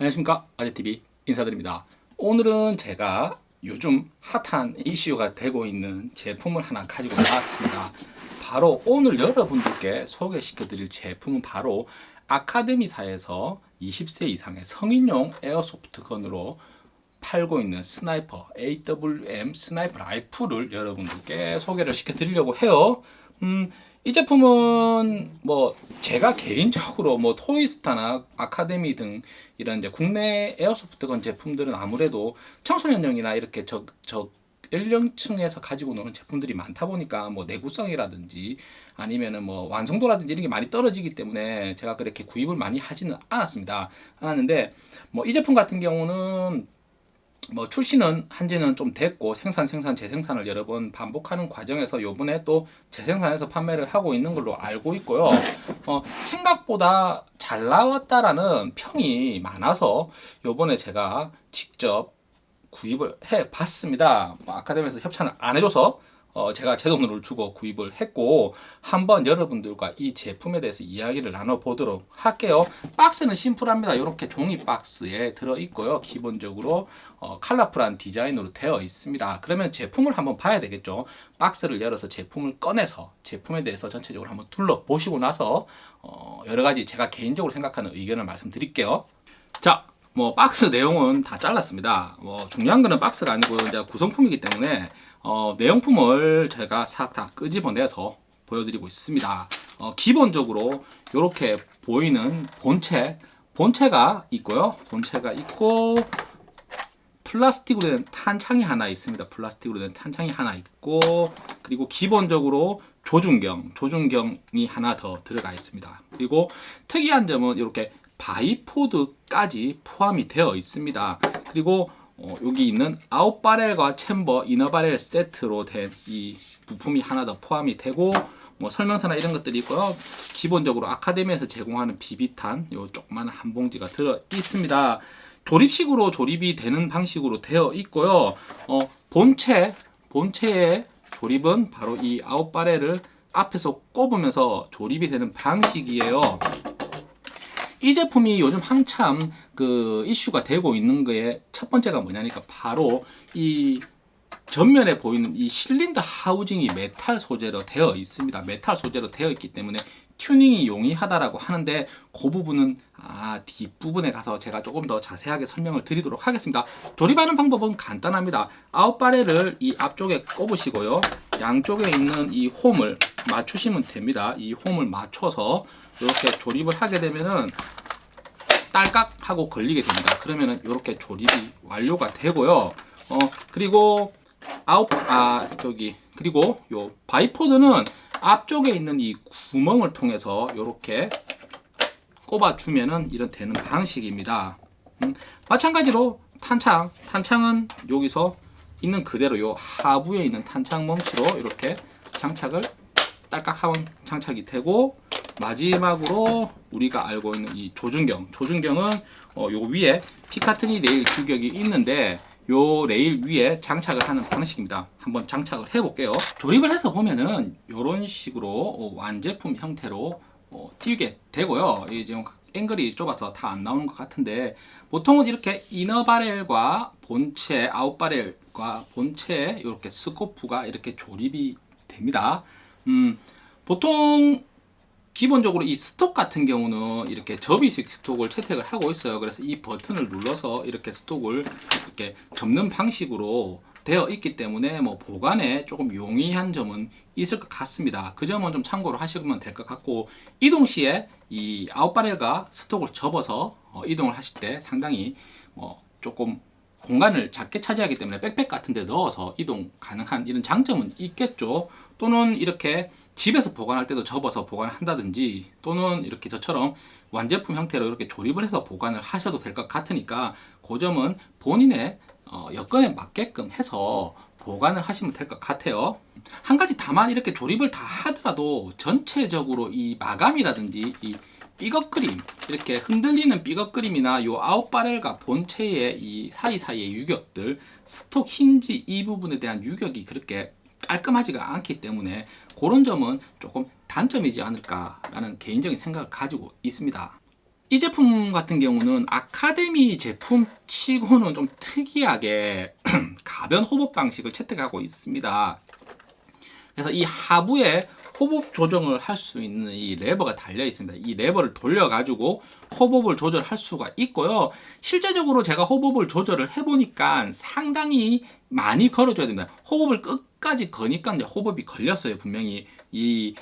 안녕하십니까. 아재TV 인사드립니다. 오늘은 제가 요즘 핫한 이슈가 되고 있는 제품을 하나 가지고 나왔습니다. 바로 오늘 여러분들께 소개시켜 드릴 제품은 바로 아카데미사에서 20세 이상의 성인용 airsoft gun으로 팔고 있는 sniper AWM sniper 라이플을 여러분들께 소개를 시켜 드리려고 해요. 음, 이 제품은 뭐 제가 개인적으로 뭐 토이스타나 아카데미 등 이런 이제 국내 에어소프트건 제품들은 아무래도 청소년용이나 이렇게 저, 저 연령층에서 가지고 노는 제품들이 많다 보니까 뭐 내구성이라든지 아니면은 뭐 완성도라든지 이런 게 많이 떨어지기 때문에 제가 그렇게 구입을 많이 하지는 않았습니다. 않았는데 뭐 이 제품 같은 경우는 뭐 출시는 한지는 좀 됐고 생산 생산 재생산을 여러 번 반복하는 과정에서 요번에 또 재생산해서 판매를 하고 있는 걸로 알고 있고요. 어, 생각보다 잘 나왔다라는 평이 많아서 요번에 제가 직접 구입을 해 봤습니다. 뭐 아카데미에서 협찬을 안 해줘서 어, 제가 제 돈을 주고 구입을 했고 한번 여러분들과 이 제품에 대해서 이야기를 나눠보도록 할게요. 박스는 심플합니다. 이렇게 종이 박스에 들어있고요. 기본적으로 어, 컬러풀한 디자인으로 되어 있습니다. 그러면 제품을 한번 봐야 되겠죠? 박스를 열어서 제품을 꺼내서 제품에 대해서 전체적으로 한번 둘러보시고 나서 어, 여러가지 제가 개인적으로 생각하는 의견을 말씀드릴게요. 자, 뭐 박스 내용은 다 잘랐습니다. 뭐 중요한 거는 박스가 아니고 이제 구성품이기 때문에 어, 내용품을 제가 싹 다 끄집어내서 보여드리고 있습니다. 어, 기본적으로 이렇게 보이는 본체, 본체가 있고요. 본체가 있고 플라스틱으로 된 탄창이 하나 있습니다. 플라스틱으로 된 탄창이 하나 있고 그리고 기본적으로 조준경, 조준경이 하나 더 들어가 있습니다. 그리고 특이한 점은 이렇게 바이포드까지 포함이 되어 있습니다. 그리고 어, 여기 있는 아웃바렐과 챔버, 이너바렐 세트로 된 이 부품이 하나 더 포함이 되고 뭐 설명서나 이런 것들이 있고요. 기본적으로 아카데미에서 제공하는 비비탄 요 조그마한 한 봉지가 들어 있습니다. 조립식으로 조립이 되는 방식으로 되어 있고요. 어, 본체, 본체의 조립은 바로 이 out barrel을 앞에서 꼽으면서 조립이 되는 방식이에요. 이 제품이 요즘 한참 그 이슈가 되고 있는 거에 첫 번째가 뭐냐니까 바로 이 전면에 보이는 이 실린더 하우징이 메탈 소재로 되어 있습니다. 메탈 소재로 되어 있기 때문에 튜닝이 용이하다라고 하는데 그 부분은 아, 뒷부분에 가서 제가 조금 더 자세하게 설명을 드리도록 하겠습니다. 조립하는 방법은 간단합니다. out barrel을 이 앞쪽에 꼽으시고요. 양쪽에 있는 이 홈을 맞추시면 됩니다. 이 홈을 맞춰서 이렇게 조립을 하게 되면은 딸깍 하고 걸리게 됩니다. 그러면은 이렇게 조립이 완료가 되고요. 어 그리고 아웃 아 저기 그리고 요 bipod는 앞쪽에 있는 이 구멍을 통해서 이렇게 꼽아 주면은 이런 되는 방식입니다. 음, 마찬가지로 탄창 탄창은 여기서 있는 그대로 요 하부에 있는 탄창 멈치로 이렇게 장착을 딸깍 하면 장착이 되고 마지막으로 우리가 알고 있는 이 조준경. 조준경은 어, 요 위에 Picatinny 레일 규격이 있는데 요 레일 위에 장착을 하는 방식입니다. 한번 장착을 해 볼게요. 조립을 해서 보면은 이런 식으로 어, 완제품 형태로 어, 띠게 되고요. 이제 앵글이 좁아서 다 안 나오는 것 같은데 보통은 이렇게 inner barrel과 본체 out barrel과 본체 이렇게 scope가 이렇게 조립이 됩니다. 음, 보통 기본적으로 이 stock 같은 경우는 이렇게 접이식 stock을 채택을 하고 있어요. 그래서 이 버튼을 눌러서 이렇게 stock을 이렇게 접는 방식으로 되어 있기 때문에 뭐 보관에 조금 용이한 점은 있을 것 같습니다. 그 점은 좀 참고로 하시면 될 것 같고 이동 시에 이 아웃바렐과 스톡을 접어서 어, 이동을 하실 때 상당히 뭐 조금 공간을 작게 차지하기 때문에 백팩 같은 데 넣어서 이동 가능한 이런 장점은 있겠죠. 또는 이렇게 집에서 보관할 때도 접어서 보관을 한다든지 또는 이렇게 저처럼 완제품 형태로 이렇게 조립을 해서 보관을 하셔도 될 것 같으니까 그 점은 본인의 어, 여건에 맞게끔 해서 보관을 하시면 될 것 같아요. 한 가지 다만 이렇게 조립을 다 하더라도 전체적으로 이 마감이라든지 이 삐걱거림 이렇게 흔들리는 삐걱거림이나 요 out barrel과 본체의 이 사이사이의 유격들 stock 힌지 이 부분에 대한 유격이 그렇게 깔끔하지가 않기 때문에 그런 점은 조금 단점이지 않을까라는 개인적인 생각을 가지고 있습니다. 이 제품 같은 경우는 아카데미 제품 치고는 좀 특이하게 가변 호법 방식을 채택하고 있습니다. 그래서 이 하부에 호법 조정을 할 수 있는 이 레버가 달려 있습니다. 이 레버를 돌려 가지고 호법을 조절할 수가 있고요. 실제적으로 제가 호법을 조절을 해보니까 상당히 많이 걸어줘야 됩니다. 호법을 끝까지 거니까 이제 호법이 걸렸어요. 분명히 이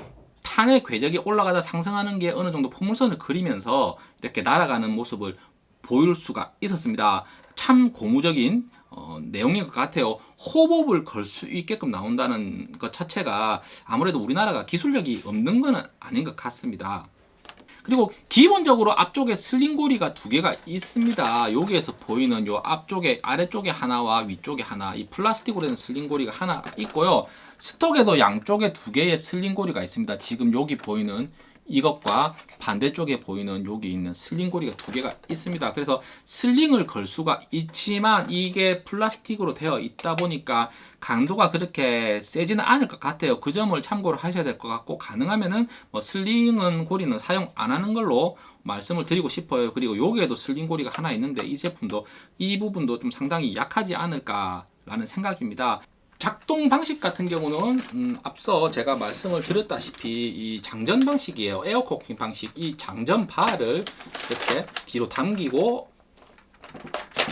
탄의 궤적이 올라가다 상승하는 게 어느 정도 포물선을 그리면서 이렇게 날아가는 모습을 보일 수가 있었습니다. 참 고무적인 어, 내용인 것 같아요. 호법을 걸 수 있게끔 나온다는 것 자체가 아무래도 우리나라가 기술력이 없는 건 아닌 것 같습니다. 그리고 기본적으로 앞쪽에 슬링고리가 두 개가 있습니다. 여기에서 보이는 요 앞쪽에 아래쪽에 하나와 위쪽에 하나 이 플라스틱으로 된 슬링고리가 하나 있고요. stock에도 양쪽에 두 개의 sling고리가 있습니다. 지금 여기 보이는 이것과 반대쪽에 보이는 여기 있는 sling 고리가 두 개가 있습니다. 그래서 sling을 걸 수가 있지만 이게 플라스틱으로 되어 있다 보니까 강도가 그렇게 세지는 않을 것 같아요. 그 점을 참고를 하셔야 될 것 같고 가능하면은 뭐 sling은 고리는 사용 안 하는 걸로 말씀을 드리고 싶어요. 그리고 여기에도 sling 고리가 하나 있는데 이 제품도 이 부분도 좀 상당히 약하지 않을까 라는 생각입니다. 작동 방식 같은 경우는 음, 앞서 제가 말씀을 드렸다시피 이 장전 방식이에요. air cocking 방식 이 장전 바를 이렇게 뒤로 당기고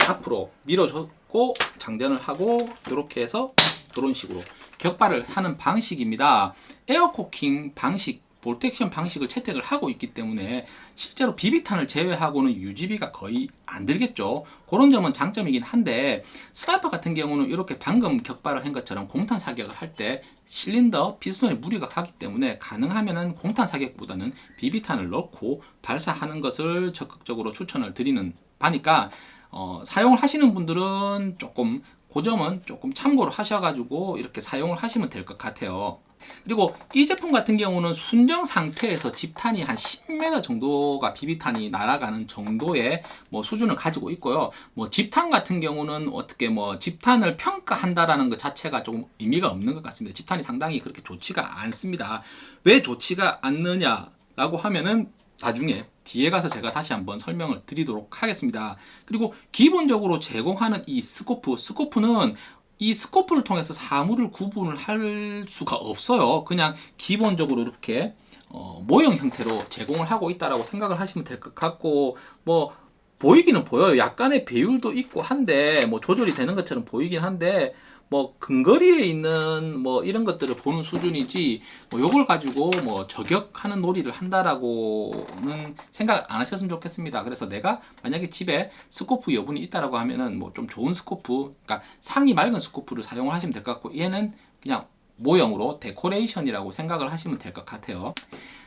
앞으로 밀어줬고 장전을 하고 이렇게 해서 이런 식으로 격발을 하는 방식입니다. air cocking 방식 bolt action 방식을 채택을 하고 있기 때문에 실제로 비비탄을 제외하고는 유지비가 거의 안 들겠죠. 그런 점은 장점이긴 한데 sniper 같은 경우는 이렇게 방금 격발을 한 것처럼 공탄 사격을 할 때 실린더 피스톤에 무리가 가기 때문에 가능하면은 공탄 사격보다는 비비탄을 넣고 발사하는 것을 적극적으로 추천을 드리는 바니까 어, 사용을 하시는 분들은 조금 그 점은 조금 참고를 하셔가지고 이렇게 사용을 하시면 될 것 같아요 그리고 이 제품 같은 경우는 순정 상태에서 집탄이 한 10m 정도가 비비탄이 날아가는 정도의 뭐 수준을 가지고 있고요. 뭐 집탄 같은 경우는 어떻게 뭐 집탄을 평가한다라는 것 자체가 조금 의미가 없는 것 같습니다. 집탄이 상당히 그렇게 좋지가 않습니다. 왜 좋지가 않느냐라고 하면은 나중에 뒤에 가서 제가 다시 한번 설명을 드리도록 하겠습니다. 그리고 기본적으로 제공하는 이 스코프, 스코프는 이 스코프를 통해서 사물을 구분을 할 수가 없어요. 그냥 기본적으로 이렇게 어, 모형 형태로 제공을 하고 있다라고 생각을 하시면 될 것 같고 뭐 보이기는 보여요. 약간의 배율도 있고 한데 뭐 조절이 되는 것처럼 보이긴 한데 뭐 근거리에 있는 뭐 이런 것들을 보는 수준이지 뭐 요걸 가지고 뭐 저격하는 놀이를 한다라고는 생각 안 하셨으면 좋겠습니다. 그래서 내가 만약에 집에 scope 여분이 있다라고 하면은 뭐 좀 좋은 scope, 그러니까 상이 맑은 scope를 사용을 하시면 될 것 같고 얘는 그냥 모형으로 데코레이션이라고 생각을 하시면 될 것 같아요.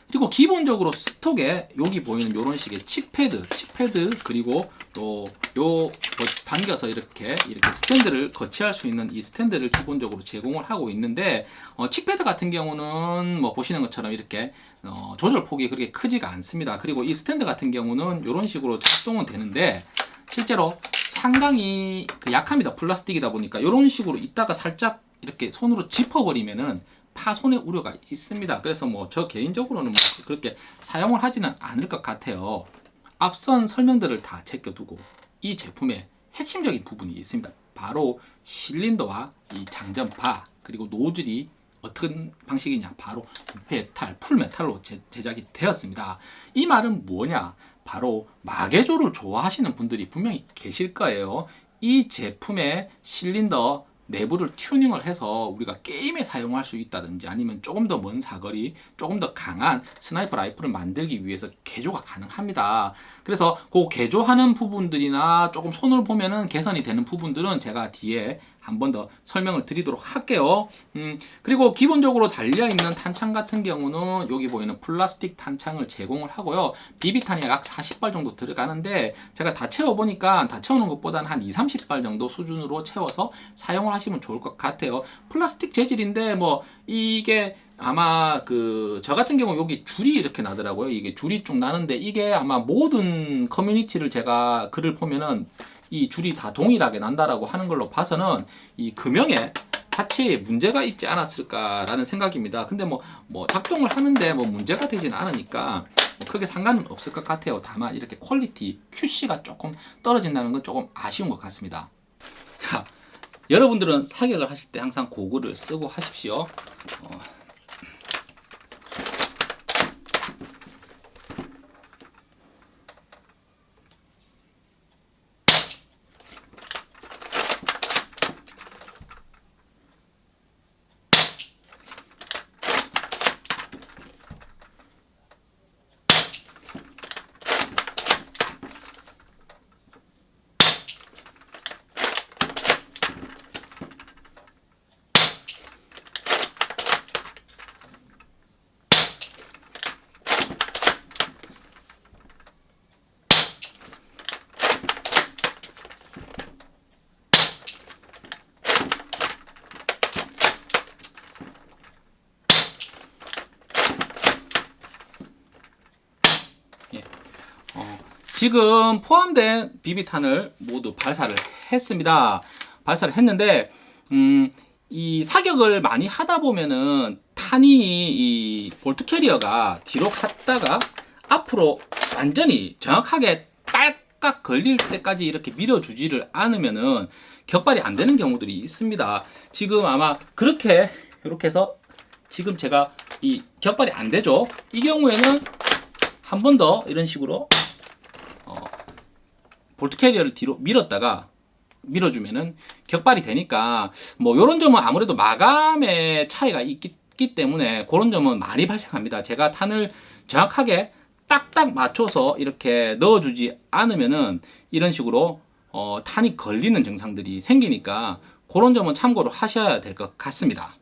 그리고 기본적으로 stock에 여기 보이는 이런 식의 cheek pad, cheek pad 그리고 또 요 당겨서 이렇게 이렇게 스탠드를 거치할 수 있는 이 스탠드를 기본적으로 제공을 하고 있는데 어, cheek pad 같은 경우는 뭐 보시는 것처럼 이렇게 어, 조절 폭이 그렇게 크지가 않습니다. 그리고 이 스탠드 같은 경우는 이런 식으로 작동은 되는데 실제로 상당히 그 약합니다. 플라스틱이다 보니까 이런 식으로 있다가 살짝 이렇게 손으로 짚어버리면은 파손의 우려가 있습니다. 그래서 뭐 저 개인적으로는 뭐 그렇게 사용을 하지는 않을 것 같아요. 앞선 설명들을 다 제껴두고 이 제품의 핵심적인 부분이 있습니다. 바로 실린더와 이 장전바 그리고 노즐이 어떤 방식이냐 바로 메탈, full metal로 제, 제작이 되었습니다. 이 말은 뭐냐 바로 마개조를 좋아하시는 분들이 분명히 계실 거예요. 이 제품의 실린더 내부를 튜닝을 해서 우리가 게임에 사용할 수 있다든지 아니면 조금 더 먼 사거리 조금 더 강한 sniper 라이플을 만들기 위해서 개조가 가능합니다. 그래서 그 개조하는 부분들이나 조금 손을 보면은 개선이 되는 부분들은 제가 뒤에 한 번 더 설명을 드리도록 할게요. 음, 그리고 기본적으로 달려있는 탄창 같은 경우는 여기 보이는 플라스틱 탄창을 제공을 하고요. 비비탄이 약 40발 정도 들어가는데 제가 다 채워보니까 다 채우는 것보다는 한 2, 30발 정도 수준으로 채워서 사용을 하시면 좋을 것 같아요. 플라스틱 재질인데 뭐 이게 아마 그 저 같은 경우 여기 줄이 이렇게 나더라고요. 이게 줄이 쭉 나는데 이게 아마 모든 커뮤니티를 제가 글을 보면은 이 줄이 다 동일하게 난다라고 하는 걸로 봐서는 이 금형에 자체에 문제가 있지 않았을까라는 생각입니다 근데 뭐, 뭐 작동을 하는데 뭐 문제가 되지는 않으니까 뭐 크게 상관은 없을 것 같아요. 다만 이렇게 퀄리티 QC가 조금 떨어진다는 건 조금 아쉬운 것 같습니다. 자, 여러분들은 사격을 하실 때 항상 고글을 쓰고 하십시오. 어, 지금 포함된 비비탄을 모두 발사를 했습니다. 발사를 했는데 음, 이 사격을 많이 하다 보면은 탄이 이 볼트 캐리어가 뒤로 갔다가 앞으로 완전히 정확하게 딸깍 걸릴 때까지 이렇게 밀어주지를 않으면은 격발이 안 되는 경우들이 있습니다. 지금 아마 그렇게 이렇게 해서 지금 제가 이 격발이 안 되죠. 이 경우에는 한 번 더 이런 식으로 어, 볼트 캐리어를 뒤로 밀었다가 밀어주면은 격발이 되니까 뭐 이런 점은 아무래도 마감의 차이가 있기 때문에 그런 점은 많이 발생합니다. 제가 탄을 정확하게 딱딱 맞춰서 이렇게 넣어주지 않으면은 이런 식으로 어, 탄이 걸리는 증상들이 생기니까 그런 점은 참고로 하셔야 될 것 같습니다.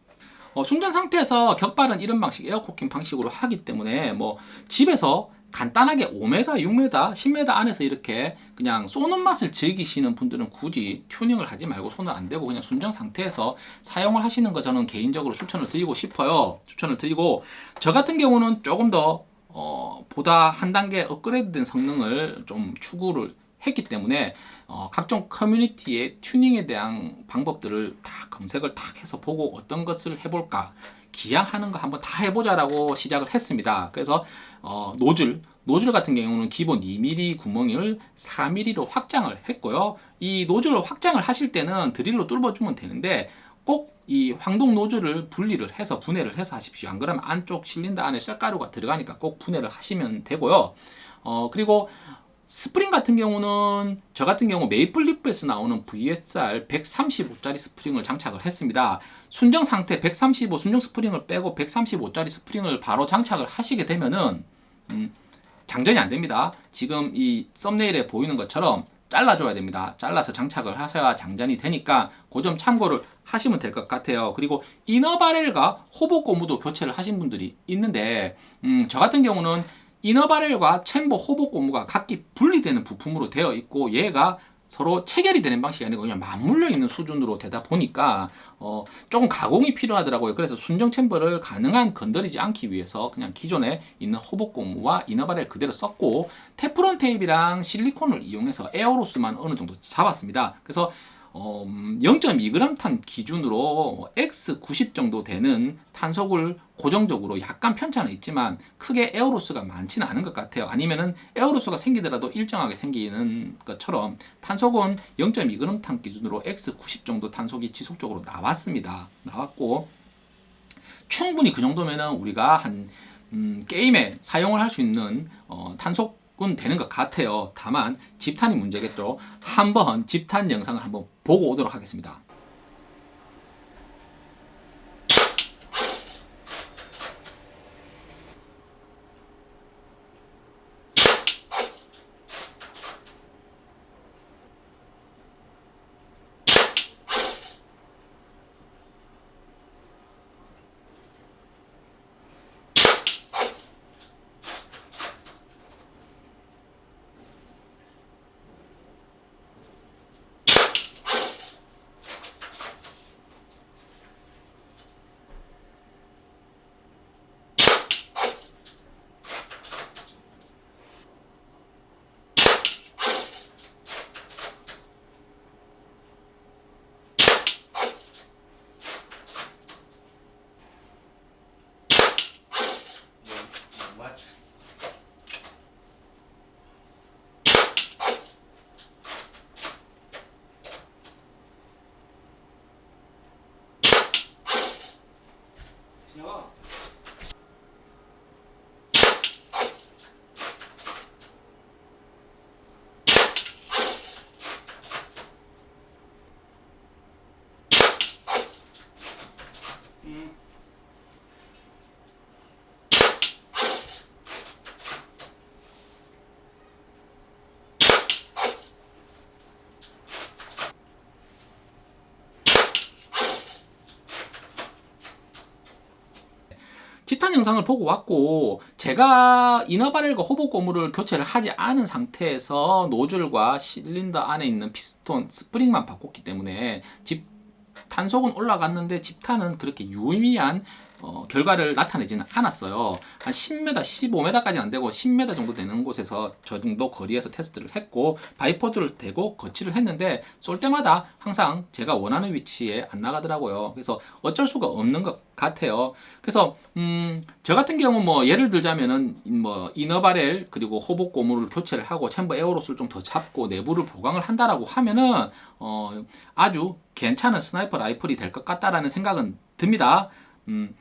어, 순정 상태에서 격발은 이런 방식 air cocking 방식으로 하기 때문에 뭐 집에서 간단하게 5m, 6m, 10m 안에서 이렇게 그냥 쏘는 맛을 즐기시는 분들은 굳이 튜닝을 하지 말고 손을 안 대고 그냥 순정 상태에서 사용을 하시는 거 저는 개인적으로 추천을 드리고 싶어요. 추천을 드리고 저 같은 경우는 조금 더 어, 보다 한 단계 업그레이드된 성능을 좀 추구를 했기 때문에 어, 각종 커뮤니티의 튜닝에 대한 방법들을 다 검색을 탁 해서 보고 어떤 것을 해볼까 기왕 하는 거 한번 다 해보자라고 시작을 했습니다. 그래서 어, 노즐 노즐 같은 경우는 기본 2mm 구멍을 4mm로 확장을 했고요. 이 노즐을 확장을 하실 때는 드릴로 뚫어주면 되는데 꼭 이 황동 노즐을 분리를 해서 분해를 해서 하십시오. 안 그러면 안쪽 실린더 안에 쇠가루가 들어가니까 꼭 분해를 하시면 되고요. 어, 그리고 스프링 같은 경우는 저 같은 경우 Maple Leaf에서 나오는 VSR 135짜리 스프링을 장착을 했습니다. 순정 상태 135 순정 스프링을 빼고 135짜리 스프링을 바로 장착을 하시게 되면은 음, 장전이 안 됩니다. 지금 이 thumbnail에 보이는 것처럼 잘라줘야 됩니다. 잘라서 장착을 하셔야 장전이 되니까 그 점 참고를 하시면 될 것 같아요. 그리고 inner barrel과 hop-up 고무도 교체를 하신 분들이 있는데 음, 저 같은 경우는 inner barrel과 chamber hop-up 고무가 각기 분리되는 부품으로 되어 있고 얘가 서로 체결이 되는 방식이 아니고 그냥 맞물려 있는 수준으로 되다 보니까 어, 조금 가공이 필요하더라고요. 그래서 순정 chamber를 가능한 건드리지 않기 위해서 그냥 기존에 있는 hop-up 고무와 inner barrel 그대로 썼고 테프론 테이프랑 실리콘을 이용해서 air loss만 어느 정도 잡았습니다. 그래서 어, 0.2g 음, 탄 기준으로 X90 정도 되는 탄속을 고정적으로 약간 편차는 있지만 크게 air loss가 많지는 않은 것 같아요. 아니면은 air loss가 생기더라도 일정하게 생기는 것처럼 탄속은 0.2g 탄 기준으로 X90 정도 탄속이 지속적으로 나왔습니다. 나왔고 충분히 그 정도면은 우리가 한 음, 게임에 사용을 할 수 있는 어, 탄속 은 되는 것 같아요. 다만 집탄이 문제겠죠. 한번 집탄 영상을 한번 보고 오도록 하겠습니다. 비슷한 영상을 보고 왔고 제가 inner barrel과 hop-up 고무를 교체를 하지 않은 상태에서 노즐과 실린더 안에 있는 피스톤 스프링만 바꿨기 때문에 집 탄속은 올라갔는데 집탄은 그렇게 유의미한 어, 결과를 나타내지는 않았어요. 한 10m, 15m까지는 안 되고 10m 정도 되는 곳에서 저 정도 거리에서 테스트를 했고 bipod를 대고 거치를 했는데 쏠 때마다 항상 제가 원하는 위치에 안 나가더라고요. 그래서 어쩔 수가 없는 것 같아요. 그래서 음, 저 같은 경우 뭐 예를 들자면은 뭐 inner barrel 그리고 hop-up 고무를 교체를 하고 chamber air loss를 좀 더 잡고 내부를 보강을 한다라고 하면은 어, 아주 괜찮은 sniper rifle이 될 것 같다라는 생각은 듭니다. 음,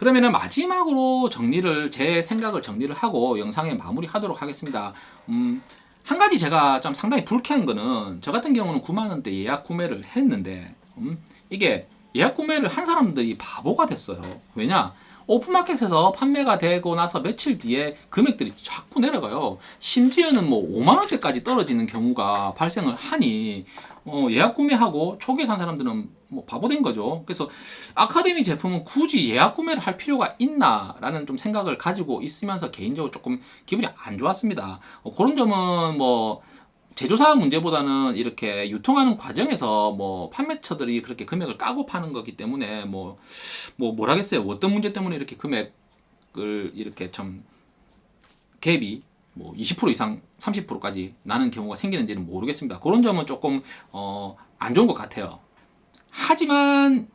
그러면은 마지막으로 정리를 제 생각을 정리를 하고 영상에 마무리하도록 하겠습니다. 음, 한 가지 제가 좀 상당히 불쾌한 거는 저 같은 경우는 9만 원대 예약 구매를 했는데 음, 이게 예약 구매를 한 사람들이 바보가 됐어요. 왜냐? 오픈마켓에서 판매가 되고 나서 며칠 뒤에 금액들이 자꾸 내려가요. 심지어는 뭐 5만 원대까지 떨어지는 경우가 발생을 하니 어, 예약 구매하고 초기에 산 사람들은 뭐 바보 된 거죠. 그래서 아카데미 제품은 굳이 예약 구매를 할 필요가 있나라는 좀 생각을 가지고 있으면서 개인적으로 조금 기분이 안 좋았습니다. 어, 그런 점은 뭐 제조사 문제보다는 이렇게 유통하는 과정에서 뭐 판매처들이 그렇게 금액을 까고 파는 거기 때문에 뭐, 뭐 뭐라겠어요. 어떤 문제 때문에 이렇게 금액을 이렇게 참 갭이 뭐 20% 이상 30%까지 나는 경우가 생기는지는 모르겠습니다. 그런 점은 조금 어, 안 좋은 것 같아요. 하지만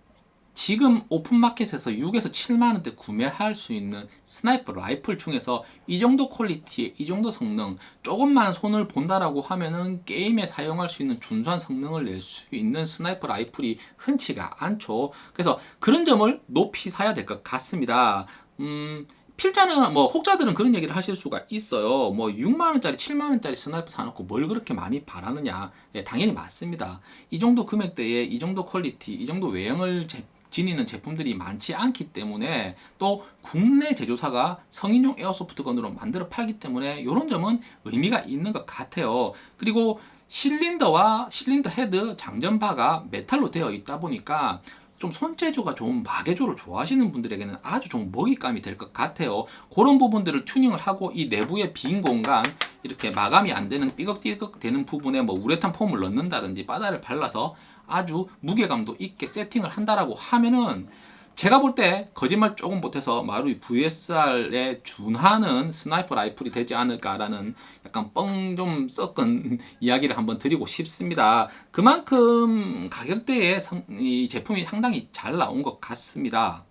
지금 오픈마켓에서 6에서 7만원대 구매할 수 있는 sniper rifle 중에서 이 정도 quality에 이 정도 성능 조금만 손을 본다라고 하면은 게임에 사용할 수 있는 준수한 성능을 낼 수 있는 sniper rifle이 흔치가 않죠 그래서 그런 점을 높이 사야 될 것 같습니다 음, 필자는 뭐 혹자들은 그런 얘기를 하실 수가 있어요. 뭐 6만 원짜리, 7만 원짜리 sniper 사놓고 뭘 그렇게 많이 바라느냐? 예, 당연히 맞습니다. 이 정도 금액대에 이 정도 quality, 이 정도 외형을 제, 지니는 제품들이 많지 않기 때문에 또 국내 제조사가 성인용 airsoft gun으로 만들어 팔기 때문에 이런 점은 의미가 있는 것 같아요. 그리고 실린더와 실린더 헤드 장전바가 메탈로 되어 있다 보니까 좀 손재주가 좋은 마개조를 좋아하시는 분들에게는 아주 좋은 먹잇감이 될 것 같아요. 그런 부분들을 튜닝을 하고 이 내부의 빈 공간 이렇게 마감이 안 되는 삐걱삐걱 되는 부분에 뭐 우레탄 폼을 넣는다든지 바다를 발라서 아주 무게감도 있게 세팅을 한다라고 하면은 제가 볼 때 거짓말 조금 보태서 마루이 VSR에 준하는 sniper rifle이 되지 않을까라는 약간 뻥 좀 섞은 이야기를 한번 드리고 싶습니다. 그만큼 가격대에 이 제품이 상당히 잘 나온 것 같습니다.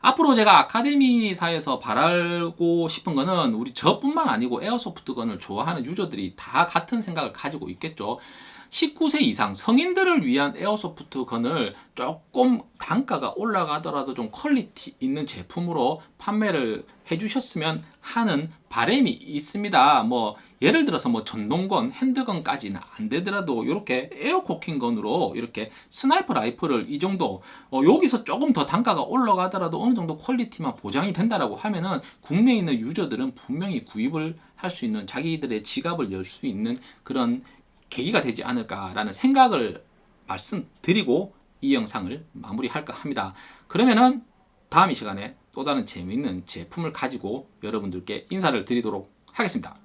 앞으로 제가 아카데미사에서 바라고 싶은 거는 우리 저뿐만 아니고 airsoft gun을 좋아하는 유저들이 다 같은 생각을 가지고 있겠죠. 19세 이상 성인들을 위한 airsoft gun을 조금 단가가 올라가더라도 좀 quality 있는 제품으로 판매를 해주셨으면 하는 바램이 있습니다. 뭐 예를 들어서 뭐 전동건, handgun까지는 안 되더라도 이렇게 air cocking gun으로 이렇게 sniper rifle을 이 정도 어 여기서 조금 더 단가가 올라가더라도 어느 정도 quality만 보장이 된다라고 하면은 국내에 있는 user들은 분명히 구입을 할 수 있는 자기들의 지갑을 열 수 있는 그런 계기가 되지 않을까라는 생각을 말씀드리고 이 영상을 마무리할까 합니다. 그러면은 다음 이 시간에 또 다른 재미있는 제품을 가지고 여러분들께 인사를 드리도록 하겠습니다.